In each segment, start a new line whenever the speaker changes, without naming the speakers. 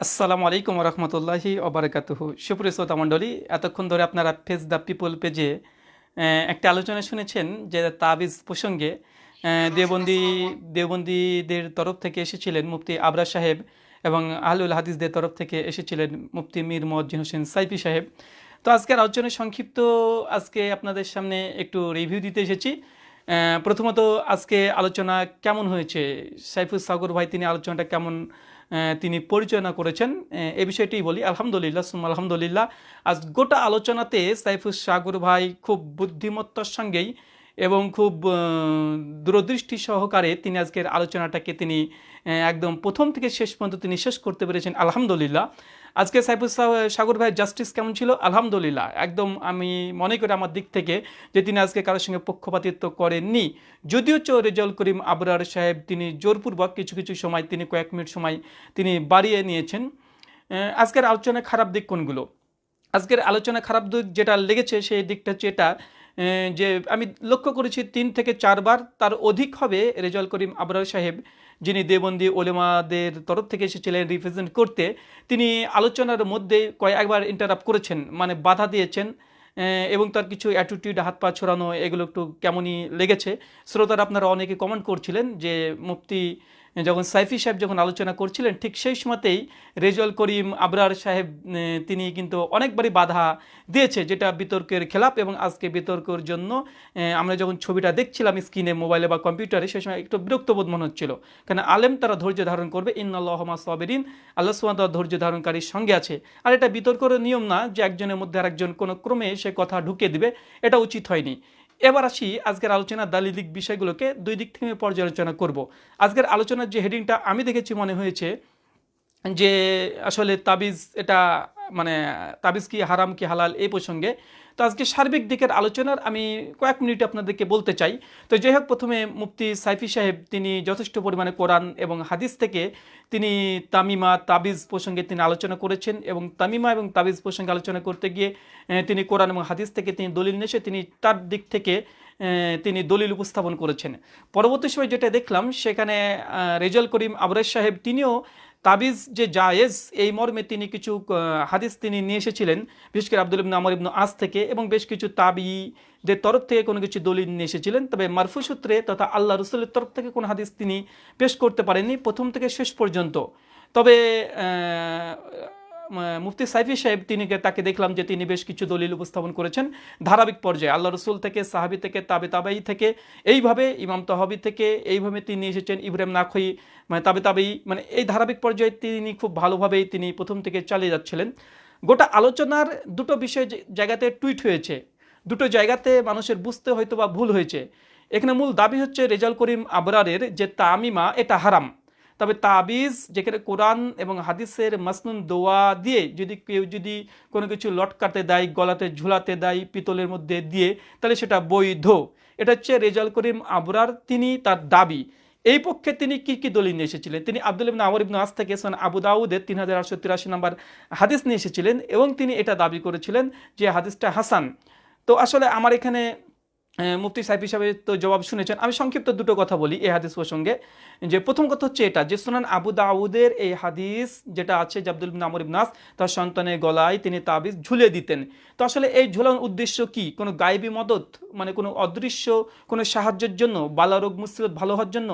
আসসালামু আলাইকুম রহমতুল্লাহি অবরাকাতুহু সুপ্রিয় শ্রোতা মণ্ডলী, এতক্ষণ ধরে আপনারা ফেস দ্য পিপল পেজে একটা আলোচনা শুনেছেন যে তাবিজ প্রসঙ্গে দেবন্দি দেবন্দীদের তরফ থেকে এসেছিলেন মুফতি আবরা সাহেব এবং আহলুল হাদিসদের তরফ থেকে এসেছিলেন মুফতি মীর মজ্জিন হোসেন সাইফি সাহেব। তো আজকের আলোচনায় সংক্ষিপ্ত আজকে আপনাদের সামনে একটু রিভিউ দিতে এসেছি। প্রথমত আজকে আলোচনা কেমন হয়েছে? সাইফুল সাগর ভাই, তিনি আলোচনাটা কেমন তিনি পরিচালনা করেছেন, এ বিষয়টি বলি। আলহামদুলিল্লাহ সুম আলহামদুলিল্লাহ। আজ গোটা আলোচনাতে সাইফুল সাগর ভাই খুব বুদ্ধিমত্তার সঙ্গেই এবং খুব দূরদৃষ্টি সহকারে তিনি আজকের আলোচনাটাকে তিনি একদম প্রথম থেকে শেষ পর্যন্ত তিনি শেষ করতে পেরেছেন। আলহামদুলিল্লাহ। আজকে সাইফুল সাগর ভাইয়ের জাস্টিস কেমন ছিল? আলহামদুলিল্লাহ। একদম আমি মনে করি আমার দিক থেকে যে তিনি আজকে কারোর সঙ্গে পক্ষপাতিত্ব করেননি। যদিও চো রেজাউল করিম আবরার সাহেব তিনি জোরপূর্বক কিছু কিছু সময় তিনি কয়েক মিনিট সময় তিনি বাড়িয়ে নিয়েছেন। আজকের আলোচনায় খারাপ দিক কোনগুলো? আজকের আলোচনা খারাপ দিক যেটা লেগেছে সেই দিকটা হচ্ছে এটা যে আমি লক্ষ্য করেছি তিন থেকে চারবার তার অধিক হবে রেজাল করিম আবরার সাহেব। যিনি দেবন্দি ওলেমাদের তরফ থেকে এসেছিলেন রিপ্রেজেন্ট করতে, তিনি আলোচনার মধ্যে কয়েকবার ইন্টারাপ্ট করেছেন মানে বাধা দিয়েছেন এবং তার কিছু অ্যাটিটিউড হাত পা ছড়ানো, এগুলো একটু কেমনই লেগেছে। শ্রোতারা আপনারা অনেকে কমেন্ট করছিলেন যে, মুফতি যখন সাইফি সাহেব যখন আলোচনা করছিলেন, ঠিক সেই সময়তেই রেজল করিম আবরার সাহেব তিনি কিন্তু অনেকবারই বাধা দিয়েছে, যেটা বিতর্কের খেলাপ এবং আজকে বিতর্কের জন্য আমরা যখন ছবিটা দেখছিলাম স্ক্রিনে, মোবাইলে বা কম্পিউটারে সেই সময় একটু বিরক্তবোধ মনে হচ্ছিল। কারণ আলেম তারা ধৈর্য ধারণ করবে ইন্নআল্লাহমা সাবেরিন, আল্লাহ সুমাত ধৈর্য ধারণকারীর সঙ্গে আছে। আর এটা বিতর্কের নিয়ম না যে একজনের মধ্যে আরেকজন কোনো ক্রমে সে কথা ঢুকে দিবে, এটা উচিত হয়নি। এবার আসি আজকের আলোচনা দালিলিক বিষয়গুলোকে দুই দিক থেকে পর্যালোচনা করব। আজকের আলোচনার যে হেডিংটা আমি দেখেছি মনে হয়েছে যে আসলে তাবিজ এটা মানে তাবিজ কি হারাম কি হালাল এই প্রসঙ্গে তো আজকে সার্বিক দিকের আলোচনার আমি কয়েক মিনিট আপনাদেরকে বলতে চাই। তো যাই হোক, প্রথমে মুফতি সাইফি সাহেব, তিনি যথেষ্ট পরিমাণে কোরআন এবং হাদিস থেকে তিনি তামিমা, তাবিজ প্রসঙ্গে তিনি আলোচনা করেছেন এবং তামিমা এবং তাবিজ প্রসঙ্গে আলোচনা করতে গিয়ে তিনি কোরআন এবং হাদিস থেকে তিনি দলিল নেশে তিনি তার দিক থেকে তিনি দলিল উপস্থাপন করেছেন। পরবর্তী সময় যেটা দেখলাম, সেখানে রেজাল করিম আবরেজ সাহেব, তিনিও তাবিজ যে জায়েজ, এই মর্মে তিনি কিছু হাদিস তিনি নিয়ে এসেছিলেন। বিশেষ করে আব্দুল ইবন আমর ইবনু আস থেকে এবং বেশ কিছু তাবিদের তরফ থেকে কোনো কিছু দলিল নিয়ে এসেছিলেন। তবে মারফু সূত্রে তথা আল্লাহ রসুলের তরফ থেকে কোনো হাদিস তিনি পেশ করতে পারেননি প্রথম থেকে শেষ পর্যন্ত। তবে মুফতি সাইফি সাহেব, তিনি তাকে দেখলাম যে তিনি বেশ কিছু দলিল উপস্থাপন করেছেন ধারাবাহিক পর্যায়ে। আল্লাহ রসুল থেকে, সাহাবি থেকে, তাবে তাবাই থেকে, এইভাবে, ইমাম তহাবি থেকে এইভাবে তিনি এসেছেন ইব্রাহিম নাখই মানে তাবে তাবেই মানে এই ধারাবাহিক পর্যায়ে তিনি খুব ভালোভাবেই তিনি প্রথম থেকে চালিয়ে যাচ্ছিলেন। গোটা আলোচনার দুটো বিষয় জায়গাতে টুইট হয়েছে। দুটো জায়গাতে মানুষের বুঝতে হয়তো বা ভুল হয়েছে। এখানে মূল দাবি হচ্ছে রেজাল করিম আবরারের যে তামিমা, এটা হারাম। তবে তাবিজ, যেখানে কোরআন এবং হাদিসের মাসনুন দোয়া দিয়ে যদি কেউ যদি কোনো কিছু লটকাতে দেয়, গলাতে ঝুলাতে দেয়, পিতলের মধ্যে দিয়ে, তাহলে সেটা বৈধ। এটা হচ্ছে রেজাল করিম আবরার, তিনি তার দাবি। এই পক্ষে তিনি কি কি দলিল নিয়ে এসেছিলেন? তিনি আব্দুল ইবনা আমর ইবনু থেকে সোন আবু দাউদের তিন হাজার আটশো তিরাশি নম্বর হাদিস নিয়ে এসেছিলেন এবং তিনি এটা দাবি করেছিলেন যে হাদিসটা হাসান। তো আসলে আমার এখানে মুফতি সাহেব হিসাবে তো জবাব শুনেছেন। আমি সংক্ষিপ্ত দুটো কথা বলি এই হাদিস প্রসঙ্গে। যে প্রথম কথা হচ্ছে এটা, যে সোনান আবু দাউদের এই হাদিস যেটা আছে আব্দুল ইবনে ইবনাস তার সন্তানের গলায় তিনি তাবিজ ঝুলিয়ে দিতেন। তো আসলে এই ঝুলানোর উদ্দেশ্য কি? কোনো গায়েবী মদত? মানে কোনো অদৃশ্য? কোনো সাহায্যের জন্য? বালারোগ মুসিবত ভালো হওয়ার জন্য?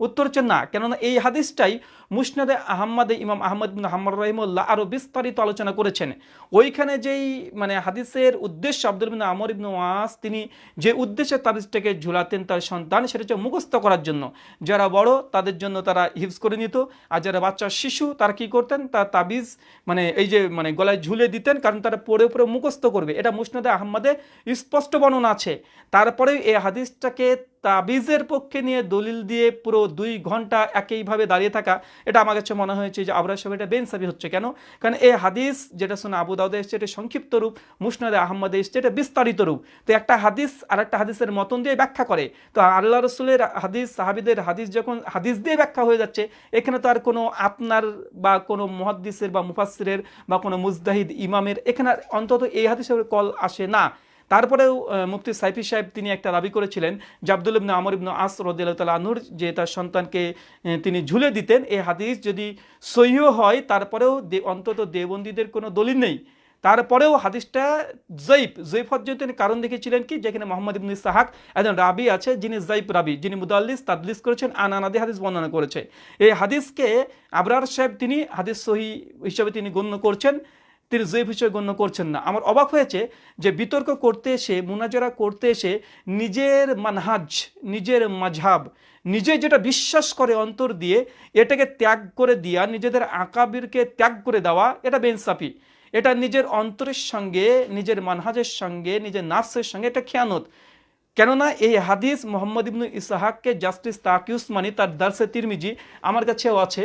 উত্তর হচ্ছে না। কেননা এই হাদিসটাই মুসনাদে আহম্মদে ইমাম আহমদ বিন হাম্মদ রহিমুল্লাহ আরও বিস্তারিত আলোচনা করেছেন। ওইখানে যেই মানে হাদিসের উদ্দেশ্য আব্দুল বিন আমর ইবনু ওয়াস, তিনি যে উদ্দেশ্যে তাবিজটাকে ঝুলাতেন তার সন্তান সেটা হচ্ছে মুখস্থ করার জন্য। যারা বড়, তাদের জন্য তারা হিফজ করে নিত। আর যারা বাচ্চা শিশু, তারা কি করতেন? তার তাবিজ মানে এই যে মানে গলায় ঝুলে দিতেন কারণ তারা পড়ে পড়ে মুখস্থ করবে। এটা মুসনাদে আহম্মদে স্পষ্ট বর্ণনা আছে। তারপরে এই হাদিসটাকে তাবিজের পক্ষে নিয়ে দলিল দিয়ে পুরো দুই ঘণ্টা একইভাবে দাঁড়িয়ে থাকা এটা আমার কাছে মনে হয়েছে যে আবরার সাহেব, এটা বেনসাবি হচ্ছে কেন? কারণ এই হাদিস যেটা শুনে আবু দাউদে এসছে, এটা সংক্ষিপ্ত রূপ, মুসনাদে আহমদে এসছে, এটা বিস্তারিত রূপ। তো একটা হাদিস আর একটা হাদিসের মতন দিয়ে ব্যাখ্যা করে। তো আল্লাহ রসুলের হাদিস, সাহাবিদের হাদিস যখন, হাদিস দিয়ে ব্যাখ্যা হয়ে যাচ্ছে, এখানে তো আর কোনো আপনার বা কোনো মহাদ্দিসের বা মুফাসিরের বা কোনো মুজদাহিদ ইমামের, এখানে অন্তত এই হাদিসের কল আসে না। তারপরেও মুফতি সাইফি সাহেব তিনি একটা দাবি করেছিলেন যে আব্দুল ইবনে আমর ইবনে আস আনুর যে তার সন্তানকে তিনি ঝুলে দিতেন এই হাদিস যদি সহিও হয়, তারপরেও অন্তত দেবন্দীদের কোনো দলিল নেই। তারপরেও হাদিসটা জৈব জৈব তিনি কারণ দেখেছিলেন কি, যেখানে মোহাম্মদ ইবনে সাহাক একজন রাবি আছে, যিনি জৈব রাবি, যিনি মুদাল্লিস, তাদলিস করেছেন আনানাদি হাদিস বর্ণনা করেছে। এই হাদিসকে আবরার সাহেব তিনি হাদিস সহি হিসাবে তিনি গণ্য করছেন। তিনি জৈব হিসেবে গণ্য করছেন না। আমার অবাক হয়েছে যে বিতর্ক করতে এসে, মুনাজারা করতে এসে নিজের মানহাজ, নিজের মাঝহাব, নিজে যেটা বিশ্বাস করে অন্তর দিয়ে, এটাকে ত্যাগ করে দিয়া, নিজেদের আঁকাবিরকে ত্যাগ করে দেওয়া, এটা বেনসাফি এটা নিজের অন্তরের সঙ্গে, নিজের মানহাজের সঙ্গে, নিজের নার্সের সঙ্গে এটা খেয়ানত। কেননা এই হাদিস মোহাম্মদ ইবনু ইসাহাককে জাস্টিস তাকিউস মানি, তার দার্সে তিরমিজি, আমার কাছেও আছে।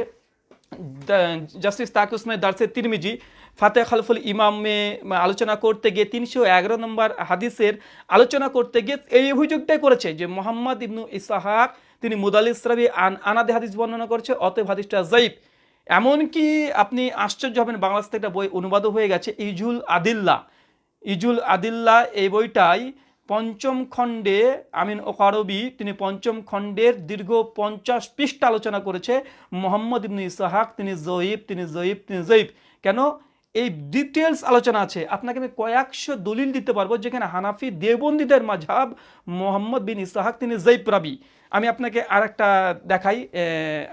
জাস্টিস তাকিউসমানি দার্সে তিরমিজি ফাতে খালফুল ইমামে আলোচনা করতে গিয়ে তিনশো এগারো নম্বর হাদিসের আলোচনা করতে গিয়ে এই অভিযোগটাই করেছে যে মোহাম্মদ ইবনু ইসাহাক, তিনি মুদালিস রাবি আন, আনাদে হাদিস বর্ণনা করছে, অতএব হাদিসটা জয়ীফ এমনকি আপনি আশ্চর্য হবেন, বাংলাদেশ থেকে একটা বই অনুবাদও হয়ে গেছে, ইজুল আদিল্লা। ইজুল আদিল্লা এই বইটাই পঞ্চম খণ্ডে আমিন ওকারবি তিনি পঞ্চম খণ্ডের দীর্ঘ পঞ্চাশ পৃষ্ঠা আলোচনা করেছে। মোহাম্মদ ইবনু ইসাহাক, তিনি জয়ীব তিনি জয়ীব তিনি জয়ীব। কেন? এই ডিটেলস আলোচনা আছে। আপনাকে আমি কয়েকশো দলিল দিতে পারব, যেখানে হানাফি দেবন্দীদের মাঝাব মোহাম্মদ বিন ইসাহাক, তিনি জৈব রাবি। আমি আপনাকে আর একটা দেখাই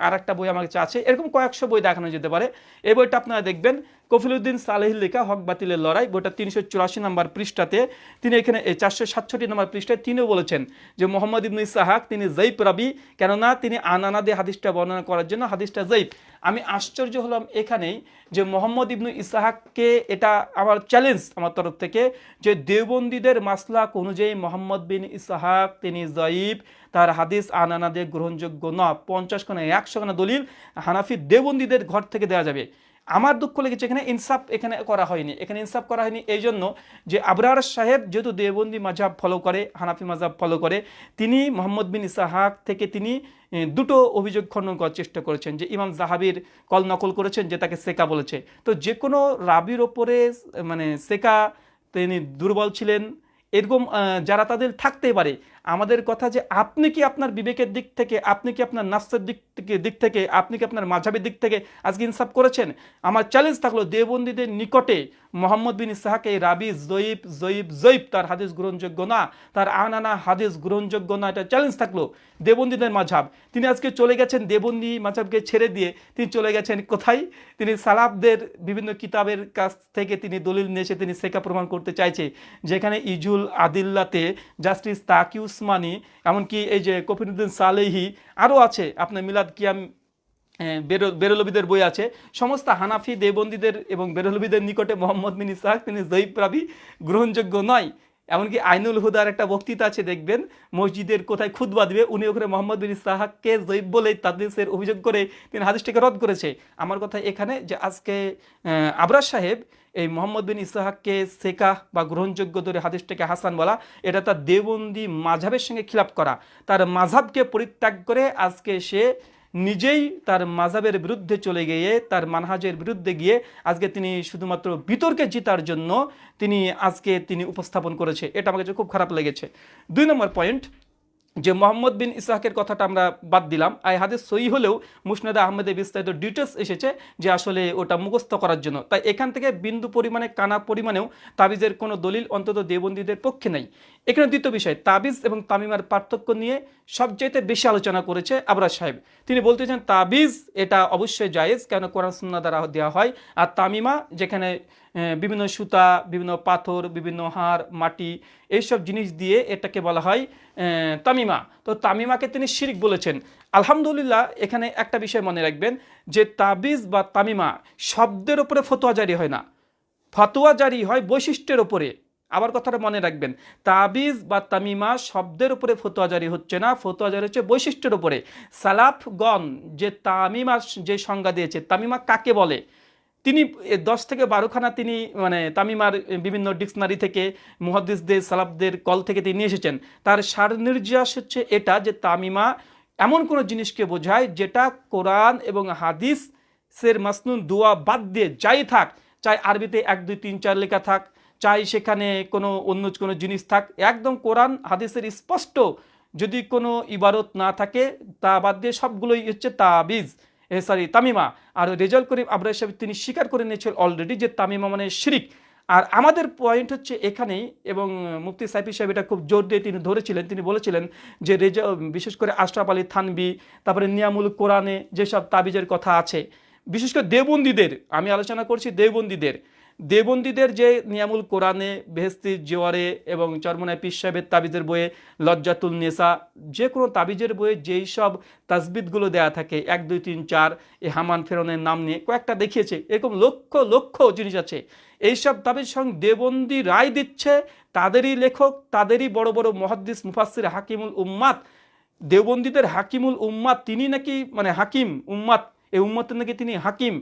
আর একটা বই আমার কাছে আছে। এরকম কয়েকশো বই দেখানো যেতে পারে। এই বইটা আপনারা দেখবেন। কফিলুদ্দিন সালেহির লেখা হক বাতিলের লড়াই, বইটা তিনশো চুরাশি নম্বর পৃষ্ঠাতে। তিনি এখানে চারশো সাতষট্টি নম্বর পৃষ্ঠায় তিনিও বলেছেন যে মোহাম্মদ ইবনু ইসাহাক, তিনি জৈব রাবি। কেননা তিনি আনানাদে হাদিসটা বর্ণনা করার জন্য হাদিসটা জৈব। আমি আশ্চর্য হলাম এখানেই যে মোহাম্মদ ইবনু ইসাহাককে এটা আমার চ্যালেঞ্জ আমার তরফ থেকে যে দেওবন্দীদের মাসলাক অনুযায়ী মোহাম্মদ বিন ইসাহাক তিনি জয়ীব, তার হাদিস আনানাদে গ্রহণযোগ্য ন পঞ্চাশ খানা, একশো খানা দলিল হানাফি দেওবন্দীদের ঘর থেকে দেওয়া যাবে। আমার দুঃখ লেগেছে, এখানে ইনসাফ এখানে করা হয়নি। এখানে ইনসাফ করা হয়নি এই জন্য যে আবরার সাহেব যেহেতু দেওবন্দি মাঝাব ফলো করে, হানাফি মাঝাব ফলো করে, তিনি মোহাম্মদ বিন ইসাহাক থেকে তিনি দুটো অভিযোগ খণ্ডন করার চেষ্টা করেছেন যে ইমাম জাহাবির কল নকল করেছেন যে তাকে সেকা বলেছে। তো যে কোনো রাবির ওপরে মানে সেকা, তিনি দুর্বল ছিলেন। এরকম যারা তাদের থাকতে পারে আমাদের কথা যে আপনি কি আপনার বিবেকের দিক থেকে, আপনি কি আপনার নাফসের দিক থেকে দিক থেকে, আপনি কি আপনার মাঝাবের দিক থেকে আজকে ইনসাফ করেছেন? আমার চ্যালেঞ্জ থাকল দেবন্দীদের নিকটে মোহাম্মদ বিন ইসাহাকে রাবি জয়ীব জয়ীব জয়ীব, তার হাদিস গ্রহণযোগ্য না, তার আনানা হাদিস গ্রহণযোগ্য না, এটা চ্যালেঞ্জ থাকল দেবন্দীদের মাঝাব। তিনি আজকে চলে গেছেন দেবন্দী মাঝাবকে ছেড়ে দিয়ে, তিনি চলে গেছেন কোথায়? তিনি সালাফদের বিভিন্ন কিতাবের কাছ থেকে তিনি দলিল নিয়ে এসে তিনি সেকা প্রমাণ করতে চাইছে। যেখানে ইজুল আদিল্লাতে জাস্টিস তাকি উসমানি, এমনকি এই যে কফিরুদ্দিন সালেহি আরও আছে, আপনার মিলাদ কিয়াম বেরো- বেরলবিদের বই আছে। সমস্ত হানাফি দেবন্দীদের এবং বেরলবিদের নিকটে মোহাম্মদ মিনি ইসাহাক, তিনি জয়ীব প্রাবি গ্রহণযোগ্য নয়। এমনকি আইনুল হুদার একটা বক্তৃতা আছে দেখবেন মসজিদের কোথায় খুদবা দিবে উনি ওখানে মোহাম্মদ বিন ইসাহাককে জয়ীব বলে তাদের অভিযোগ করে তিনি হাদিসটিকে রদ করেছে। আমার কথা এখানে যে আজকে আহ, আবরার সাহেব এই মোহাম্মদ বিন ইসাহাককে সেকা বা গ্রহণযোগ্য ধরে হাদিসটাকে হাসান বলা এটা তার দেবন্দি মাঝাবের সঙ্গে খিলাপ করা। তার মাঝাবকে পরিত্যাগ করে আজকে সে নিজেই তার মাজাবের বিরুদ্ধে চলে গিয়ে, তার মানহাজের বিরুদ্ধে গিয়ে আজকে তিনি শুধুমাত্র বিতর্কে জিতার জন্য তিনি আজকে তিনি উপস্থাপন করেছে। এটা আমার কাছে খুব খারাপ লেগেছে। দুই নম্বর পয়েন্ট, যে মোহাম্মদ বিন ইসাহাকের কথাটা আমরা বাদ দিলাম। আই হাদিস সই হলেও মুসনাদ আহমেদের বিস্তারিত ডিটেলস এসেছে যে আসলে ওটা মুখস্থ করার জন্য। তাই এখান থেকে বিন্দু পরিমাণে, কানা পরিমাণেও তাবিজের কোনো দলিল অন্তত দেবন্দীদের পক্ষে নাই। এখানে দ্বিতীয় বিষয়, তাবিজ এবং তামিমার পার্থক্য নিয়ে সবচাইতে বেশি আলোচনা করেছে আবরার সাহেব। তিনি বলতে চান তাবিজ এটা অবশ্যই জায়েজ, কেন কোরআন সুন্না দ্বারা দেওয়া হয়। আর তামিমা, যেখানে বিভিন্ন সুতা, বিভিন্ন পাথর, বিভিন্ন হাড়, মাটি, এইসব জিনিস দিয়ে এটাকে বলা হয় তামিমা। তো তামিমাকে তিনি শিরিক বলেছেন। আলহামদুলিল্লাহ, এখানে একটা বিষয় মনে রাখবেন, যে তাবিজ বা তামিমা শব্দের উপরে ফতোয়া জারি হয় না। ফতোয়া জারি হয় বৈশিষ্ট্যের ওপরে আবার কথাটা মনে রাখবেন। তাবিজ বা তামিমা শব্দের উপরে ফতোয়া জারি হচ্ছে না। ফতোয়া জারি হচ্ছে বৈশিষ্ট্যের উপরে। সালাফগণ যে তামিমা যে সংজ্ঞা দিয়েছে, তামিমা কাকে বলে? তিনি দশ থেকে বারোখানা তিনি মানে তামিমার বিভিন্ন ডিকশনারি থেকে, মুহাদ্দিসদের, সালাফদের কল থেকে তিনি নিয়ে এসেছেন। তার সার নির্যাস হচ্ছে এটা যে তামিমা এমন কোনো জিনিসকে বোঝায় যেটা কোরআন এবং হাদিসের মাসনুন দোয়া বাদ দিয়ে যাই থাক, চাই আরবিতে এক, দুই, তিন, চার লেখা থাক চাই সেখানে কোনো অন্য কোনো জিনিস থাক। একদম কোরআন, হাদিসের স্পষ্ট যদি কোনো ইবারত না থাকে, তা বাদ দিয়ে সবগুলোই হচ্ছে তাবিজ সরি, তামিমা। আর রেজাল করিম আবরার সাহেব তিনি স্বীকার করে নিয়েছেন অলরেডি যে তামিমা মানে শিরিক। আর আমাদের পয়েন্ট হচ্ছে এখানেই, এবং মুফতি সাইফি সাহেব এটা খুব জোর দিয়ে তিনি ধরেছিলেন। তিনি বলেছিলেন যে রেজা, বিশেষ করে আশরাফ আলী থানবি তারপরে নিয়ামুল কোরআনে যেসব তাবিজের কথা আছে, বিশেষ করে দেবন্দীদের আমি আলোচনা করছি দেবন্দীদের দেবন্দীদের যে নিয়ামুল কোরআনে বেহেস্তি জোয়ারে এবং চরমনায় পিস সাহেবের তাবিজের বইয়ে লজ্জাতুল নেসা যে কোনো তাবিজের বইয়ে যেই সব তাজবিদগুলো দেয়া থাকে, এক, দুই, তিন, চার, এ হামান ফেরনের নাম নিয়ে কয়েকটা দেখিয়েছে। এরকম লক্ষ লক্ষ জিনিস আছে। এইসব তাবিজ সঙ্গে দেবন্দি রায় দিচ্ছে, তাদেরই লেখক, তাদেরই বড় বড় মহাদ্দিস মুফাসির হাকিমুল উম্মাদ। দেওবন্দীদের হাকিমুল উম্মাদ, তিনি নাকি মানে হাকিম উম্মাদ, এই উম্মতের নাকি তিনি হাকিম।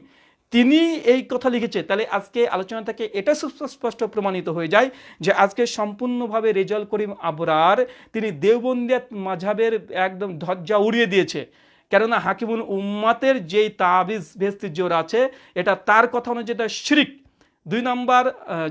তিনি এই কথা লিখেছে। তাহলে আজকে আলোচনা থেকে এটা সুস্পষ্ট প্রমাণিত হয়ে যায় যে আজকে সম্পূর্ণভাবে রেজাল করিম আবরার তিনি দেওবন্দিয়াত মাঝাবের একদম ধজ্জা উড়িয়ে দিয়েছে। কেননা হাকিমুল উম্মাতের যেই তাবিজ ভেস্তির জোর আছে, এটা তার কথা অনুযায়ী এটা শিরিক। দুই নম্বর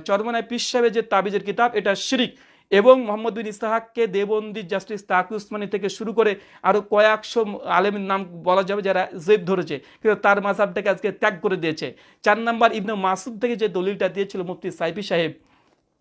চরমনায় পিস সাহেবের যে তাবিজের কিতাব, এটা শিরিক। এবং মোহাম্মদ বিন ইস্তাহাককে দেবন্দি জাস্টিস তাকি উসমানি থেকে শুরু করে আরও কয়েকশো আলেমের নাম বলা যাবে যারা জেদ ধরেছে, কিন্তু তার মাঝাবটাকে আজকে ত্যাগ করে দিয়েছে। চার নম্বর ইবনু মাসুদ থেকে যে দলিলটা দিয়েছিল মুফতি সাইফি সাহেব,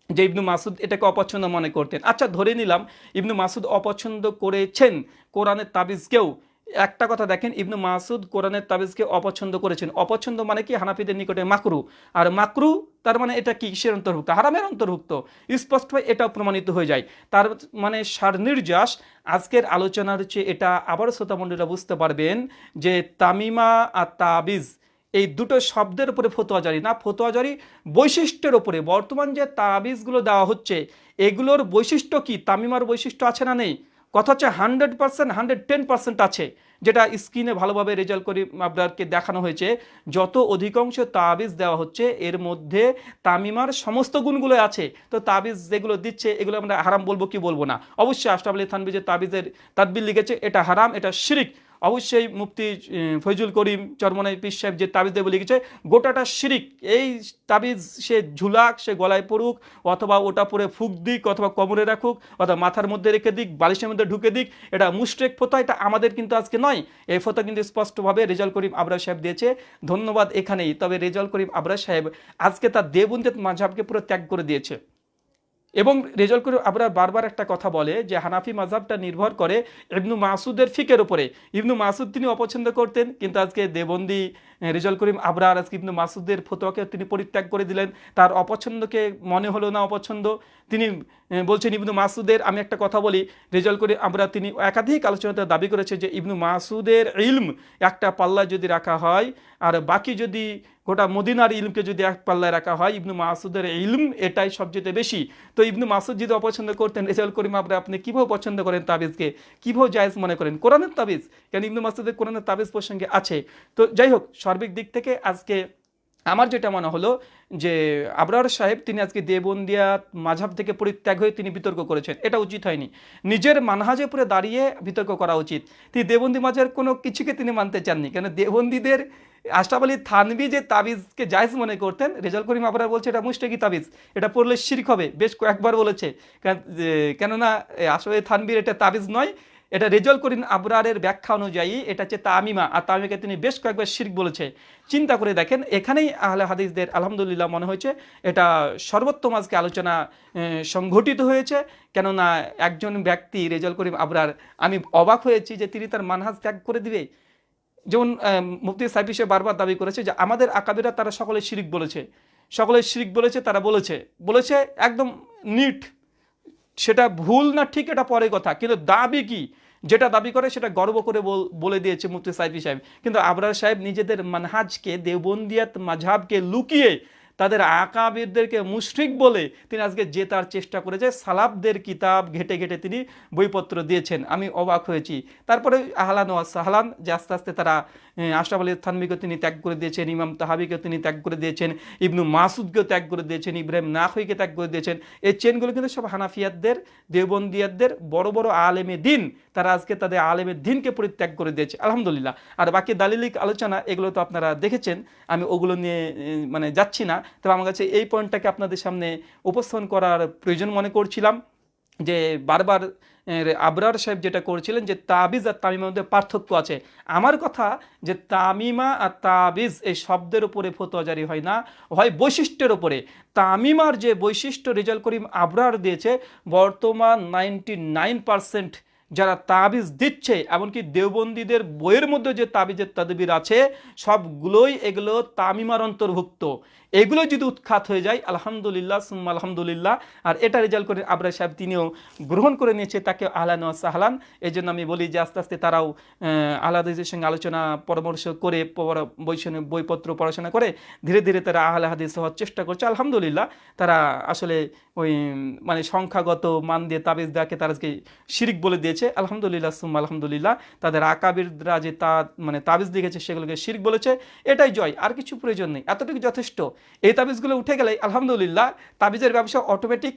যে ইবনু মাসুদ এটাকে অপছন্দ মনে করতেন। আচ্ছা ধরে নিলাম ইবনু মাসুদ অপছন্দ করেছেন কোরআনের তাবিজকেও একটা কথা দেখেন, ইবনু মাসুদ কোরআনের তাবিজকে অপছন্দ করেছেন। অপছন্দ মানে কি? হানাফিদের নিকটে মাকরু। আর মাকরু, তার মানে এটা কি? কিসের অন্তর্ভুক্ত? হারামের অন্তর্ভুক্ত। স্পষ্ট এটাও প্রমাণিত হয়ে যায়। তার মানে সার নির্যাস, আজকের আলোচনার হচ্ছে এটা আবার শ্রোতামণ্ডলীরা বুঝতে পারবেন যে তামিমা আর তাবিজ এই দুটো শব্দের উপরে ফতোয়া জারি না ফতোয়া জারি বৈশিষ্ট্যের উপরে। বর্তমান যে তাবিজগুলো দেওয়া হচ্ছে, এগুলোর বৈশিষ্ট্য কি? তামিমার বৈশিষ্ট্য আছে না নেই? কথা হচ্ছে hundred percent, hundred ten percent আছে, যেটা স্ক্রিনে ভালোভাবে রেজাল্ট করে আপনাদেরকে দেখানো হয়েছে। যত অধিকাংশ তাবিজ দেওয়া হচ্ছে, এর মধ্যে তামিমার সমস্ত গুণগুলো আছে। তো তাবিজ যেগুলো দিচ্ছে, এগুলো আমরা হারাম বলব কি বলব না। অবশ্যই আশরাফ আলী থানবি যে তাবিজের তাদবিল লিখেছে, এটা হারাম, এটা শিরিক। অবশ্যই মুফতি ফৈজুল করিম চরমনাই পিস সাহেব যে তাবিজ দেবে লিখেছে, গোটাটা শিরিক, এই তাবিজ সে ঝুলাক, সে গলায় পড়ুক, অথবা ওটা পরে ফুক দিক, অথবা কমরে রাখুক, অথবা মাথার মধ্যে রেখে দিক, বালিশের মধ্যে ঢুকে দিক, এটা মুস্টেক ফোতা এটা আমাদের কিন্তু আজকে নয়। এই ফোতা কিন্তু স্পষ্টভাবে রেজাল করিম আবরা সাহেব দিয়েছে। ধন্যবাদ এখানেই, তবে রেজাল করিম আবরা সাহেব আজকে তার দেবন্দিত মাঝাবকে পুরো ত্যাগ করে দিয়েছে। এবং রেজাল্ট করে আবরার বারবার একটা কথা বলে যে হানাফি মাঝাবটা নির্ভর করে ইবনু মাসুদের ফিকের উপরে। ইবনু মাসুদ তিনি অপছন্দ করতেন, কিন্তু আজকে দেবন্দি রেজাল্ট করিম আবরার আজকে ইবনু মাসুদের ফতোয়াকে তিনি পরিত্যাগ করে দিলেন। তার অপছন্দকে মনে হলো না অপছন্দ। তিনি বলছেন, ইবনু মাসুদের, আমি একটা কথা বলি রেজাল্ট করে আমরা তিনি একাধিক আলোচনাতে দাবি করেছে যে ইবনু মাসুদের ইলম একটা পাল্লা যদি রাখা হয়, আর বাকি যদি গোটা মদিনার ইলমকে যদি এক পাল্লায় রাখা হয়, ইবনু মাসুদের ইলম এটাই সবচেয়ে বেশি। তো ইবনু মাসুদ যদি অপছন্দ করতেন রেজাল করিম আমরা আপনি কীভাবে পছন্দ করেন তাবিজকে? কীভাবে জায়েজ মনে করেন? কোরআনের তাবিজ? কেন ইবনু মাসুদের কোরআনের তাবিজ প্রসঙ্গে আছে। তো যাই হোক, সার্বিক দিক থেকে আজকে আমার যেটা মনে হলো যে, আবরার সাহেব তিনি আজকে দেবন্দিয়া মাঝাব থেকে পরিত্যাগ হয়ে তিনি বিতর্ক করেছেন। এটা উচিত হয়নি। নিজের মানহাজে পরে দাঁড়িয়ে বিতর্ক করা উচিত। তিনি দেবন্দি মাঝের কোনো কিছুকে তিনি মানতে চাননি। কেন দেবন্দীদের আশরাফ আলী থানবি যে তাবিজকে জায়জ মনে করতেন রেজাল করিম আবরার বলছে, এটা মুস্টেকি তাবিজ, এটা পড়লে শির্ক হবে। বেশ কয়েকবার বলেছে। কেননা আলী থানবির এটা তাবিজ নয়, এটা রেজল করিন আবরারের ব্যাখ্যা অনুযায়ী এটা হচ্ছে তামিমা, আর তামিমাকে তিনি বেশ কয়েকবার শির্ক বলেছে। চিন্তা করে দেখেন, এখানেই আহলে হাদিসদের আলহামদুলিল্লাহ মনে হয়েছে, এটা সর্বোত্তম আজকে আলোচনা সংঘটিত হয়েছে। কেননা, একজন ব্যক্তি রেজল করিম আবরার, আমি অবাক হয়েছি যে তিনি তার মানহাজ ত্যাগ করে দিবে। যেমন মুফতি সাইফি সে বারবার দাবি করেছে যে আমাদের আকাবিরা তারা সকলে শিরিক বলেছে। সকলে শিরিক বলেছে, তারা বলেছে। বলেছে একদম নিট। সেটা ভুল না ঠিক, এটা পরে কথা। কিন্তু দাবি কি? যেটা দাবি করে সেটা গর্ব করে বলে দিয়েছে মুফতি সাইফি সাহেব। কিন্তু আবরার সাহেব নিজেদের মানহাজকে দেবন্দিয়াত মাঝাবকে লুকিয়ে তাদের আকাবিরদেরকে মুশরিক বলে তিনি আজকে জেতার চেষ্টা করেছে। সালাবদের কিতাব ঘেটে ঘেটে তিনি বইপত্র দিয়েছেন। আমি অবাক হয়েছি। তারপরে আহলান ও সাহলান যে আস্তে আস্তে তারা আশরাফ আলী থানবিকে তিনি ত্যাগ করে দিয়েছেন, ইমাম তাহাবিকে তিনি ত্যাগ করে দিয়েছেন, ইবনু মাসুদকেও ত্যাগ করে দিয়েছেন, ইব্রাহিম নাহইকে ত্যাগ করে দিয়েছেন। এই চেনগুলো কিন্তু সব হানাফিয়াতদের দেওবন্দিয়াতদের বড় বড় আলেমে দিন। তারা আজকে তাদের আলেমের দিনকে পরিত্যাগ করে দিয়েছে, আলহামদুলিল্লাহ। আর বাকি দালিলিক আলোচনা, এগুলো তো আপনারা দেখেছেন, আমি ওগুলো নিয়ে মানে যাচ্ছি না। তবে আমার কাছে এই পয়েন্টটাকে আপনাদের সামনে উপস্থাপন করার প্রয়োজন মনে করছিলাম যে বারবার আবরার সাহেব যেটা করেছিলেন যে তাবিজ আর তামিমার মধ্যে পার্থক্য আছে। আমার কথা যে তামিমা আর তাবিজ এই শব্দের উপরে ফতোয়া জারি হয় না, হয় বৈশিষ্ট্যের উপরে। তামিমার যে বৈশিষ্ট্য রেজাল করিম আবরার দিয়েছে, বর্তমান নাইনটি নাইন যারা তাবিজ দিচ্ছে, এমনকি দেওবন্দীদের বইয়ের মধ্যে যে তাবিজের তাদবির আছে, সবগুলোই এগুলো তামিমার অন্তর্ভুক্ত। এগুলো যদি উৎখাত হয়ে যায়, আলহামদুলিল্লাহ, সুম্মা আলহামদুলিল্লাহ, আর এটা রেজাল্ট করে আবরা সাহেব তিনিও গ্রহণ করে নিয়েছে তাকে আহলান ও সাহলান। এই জন্য আমি বলি যে আস্তে আস্তে তারাও আহলাদিসের সঙ্গে আলোচনা, পরামর্শ করে পর- বইপত্র পড়াশোনা করে ধীরে ধীরে তারা আহলে হাদিস হওয়ার চেষ্টা করছে। আলহামদুলিল্লাহ, তারা আসলে ওই মানে সংখ্যাগত মান দিয়ে তাবিজ দেওয়াকে তারা আজকে শিরিক বলে দিয়েছে। আলহামদুলিল্লাহ, সুম্মা আলহামদুলিল্লাহ, তাদের আকাবিররা যে তা মানে তাবিজ লিখেছে সেগুলোকে শিরিক বলেছে। এটাই জয়, আর কিছু প্রয়োজন নেই। এতটুকু যথেষ্ট। এই তাবিজগুলো উঠে গেলে আলহামদুলিল্লাহ তাবিজের ব্যবসা অটোমেটিক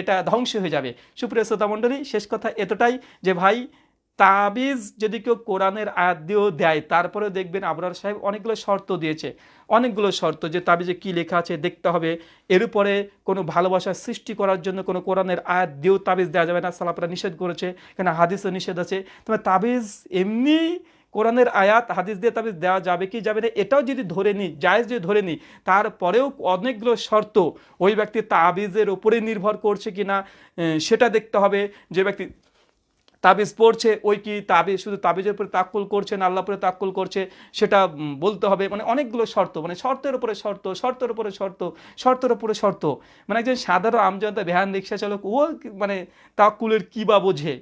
এটা ধ্বংস হয়ে যাবে। সুপ্রিয় শ্রোতা মণ্ডলী, শেষ কথা এতটাই যে ভাই, তাবিজ যদি কেউ কোরআনের আয়াত দিয়েও দেয়, তারপরে দেখবেন আবরার সাহেব অনেকগুলো শর্ত দিয়েছে। অনেকগুলো শর্ত যে তাবিজে কি লেখা আছে দেখতে হবে। এর উপরে কোনো ভালোবাসার সৃষ্টি করার জন্য কোনো কোরআনের আয়াত দিয়েও তাবিজ দেওয়া যাবে না। সালাপরা নিষেধ করেছে, কেন হাদিসও নিষেধ আছে। তবে তাবিজ এমনি কোরআনের আয়াত, হাদিস দিয়ে তাবিজ দেওয়া যাবে, কি যাবে না, এটাও যদি ধরে নিই, জায়েজ যদি ধরে নিই, তারপরেও অনেকগুলো শর্ত ওই ব্যক্তি তাবিজের ওপরে নির্ভর করছে কি না সেটা দেখতে হবে। যে ব্যক্তি তাবিজ পড়ছে, ওই কি তাবিজ শুধু তাবিজের উপরে তাক্কুল করছে না আল্লাহ উপরে তাক্কুল করছে, সেটা বলতে হবে। মানে অনেকগুলো শর্ত মানে শর্তের উপরে শর্ত, শর্তের উপরে শর্ত, শর্তের উপরে শর্ত। মানে একজন সাধারণ আমজনতা, ভ্যান রিক্সা চালক, ও মানে তাক্কুলের কী বা বোঝে?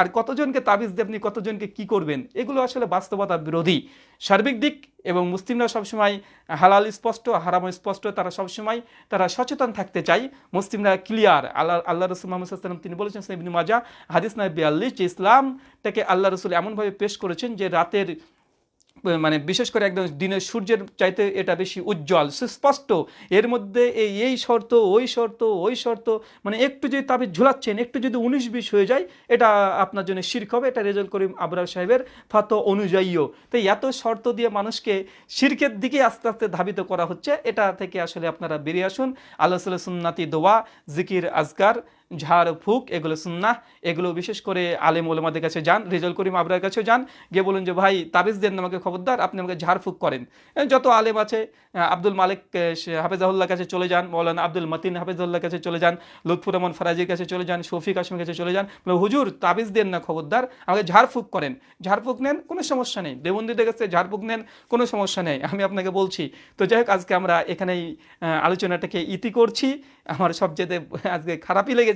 আর কতজনকে তাবিজ দিয়ে আপনি কতজনকে কি করবেন, এগুলো আসলে বাস্তবতা বিরোধী। সার্বিক দিক এবং মুসলিমরা সবসময় হালাল, স্পষ্ট, হারাম স্পষ্ট, তারা সবসময় তারা সচেতন থাকতে চায় মুসলিমরা ক্লিয়ার আল্লাহ আল্লাহ রসুল মোহাম্মদ তিনি বলেছেন ইবনে মাজা হাদিস নাই বিয়াল্লিশ, যে ইসলামটাকে আল্লাহ রসুল এমনভাবে পেশ করেছেন যে রাতের মানে বিশেষ করে একদম দিনের সূর্যের চাইতে এটা বেশি উজ্জ্বল, সুস্পষ্ট। এর মধ্যে এই এই শর্ত, ওই শর্ত ওই শর্ত মানে একটু যদি তাবিজ ঝুলাচ্ছেন, একটু যদি উনিশ বিশ হয়ে যায়, এটা আপনার জন্য শির্ক হবে, এটা রেজাল্ট করিম আবরার সাহেবের ফাত অনুযায়ীও। তো এত শর্ত দিয়ে মানুষকে শির্কের দিকে আস্তে আস্তে ধাবিত করা হচ্ছে, এটা থেকে আসলে আপনারা বেরিয়ে আসুন। আল্লাহ সুন্নাতি দোয়া, জিকির, আজকার ঝাড়, ফুক, এগুলো সুন্না এগুলো বিশেষ করে আলেম ওলেমাদের কাছে যান, রেজাল করিম আবরার কাছে যান, গিয়ে বলুন যে, ভাই, তাবিজ দেন আমাকে খবরদার, আপনি আমাকে ঝাড়, ফুক করেন। যত আলেম আছে আব্দুল মালিক হাফেজাহুল্লাহ কাছে চলে যান, মৌলানা আব্দুল মতিন হাফেজাহুল্লাহ কাছে চলে যান, লুৎফুর রহমান ফরাজির কাছে চলে যান, শফিক আসমের কাছে চলে যান হুজুর, তাবিজ দেন না খবরদার, আমাকে ঝাড়ফুঁক করেন। ঝাড়ফুঁক নেন? কোনো সমস্যা নেই। দেবন্দীদের কাছে ঝাড়ফুঁক নেন? কোনো সমস্যা নেই। আমি আপনাকে বলছি। তো যাই হোক, আজকে আমরা এখানেই আলোচনাটাকে ইতি করছি। আমার সবচেয়ে আজকে খারাপই লেগেছে।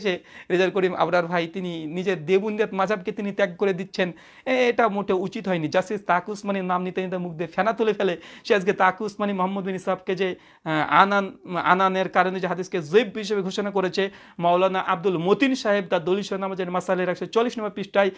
রেজাল করিম আবরার ভাই তিনি নিজের দেবুন্দিয়াত মাজাবকে তিনি ত্যাগ করে দিচ্ছেন এটা মোটে উচিত হয়নি। জাস্টিস তাকু উসমানির নাম নিতে নিতে মুখ দিয়ে ফেনা তুলে ফেলে, সে আজকে তাকু উসমানি মোহাম্মদ বিন ইসাবকে যে আনান, আনানের কারণে যে হাদিসকে জৈব হিসেবে ঘোষণা করেছে, মাওলানা আব্দুল মতিন সাহেব তার দলিশ নামাজের মাসালের একশো চল্লিশ নম্বর পৃষ্ঠায়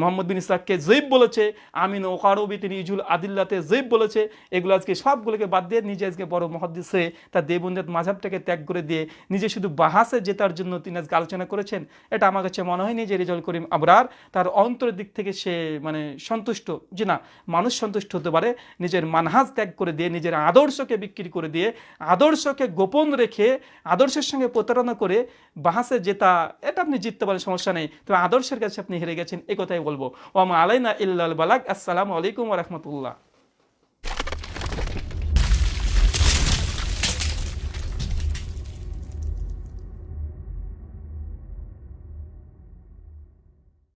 মোহাম্মদ বিন ইসাককে জৈব বলেছে, আমিন ওকারবি তিনি ইজুল আদিল্লাতে জৈব বলেছে, এগুলো আজকে সবগুলোকে বাদ দিয়ে নিজে আজকে বড় মহাদিস হয়ে তার দেবন্দিয়াত মাঝাবটাকে ত্যাগ করে দিয়ে নিজে শুধু বাহাসে জেতার জন্য তিনি আজকে আলোচনা করেছেন, এটা আমার কাছে মনে হয়নি যে রেজাল করিম আবরার তার অন্তরের দিক থেকে সে মানে সন্তুষ্ট যে না, মানুষ সন্তুষ্ট হতে পারে, নিজের মানহাজ ত্যাগ করে দিয়ে, নিজের আদর্শকে বিক্রি করে দিয়ে, আদর্শকে গোপন রেখে, আদর্শের সঙ্গে প্রতারণা করে বাহাসে জেতা, এটা আপনি জিততে পারেন, সমস্যা নেই। তবে আদর্শের কাছে আপনি হেরে গেছেন, এ কথাই বলব। ওমা আলাইনা ইল্লাল বালাক আসসালামু আলাইকুম রহমতুল্লাহ।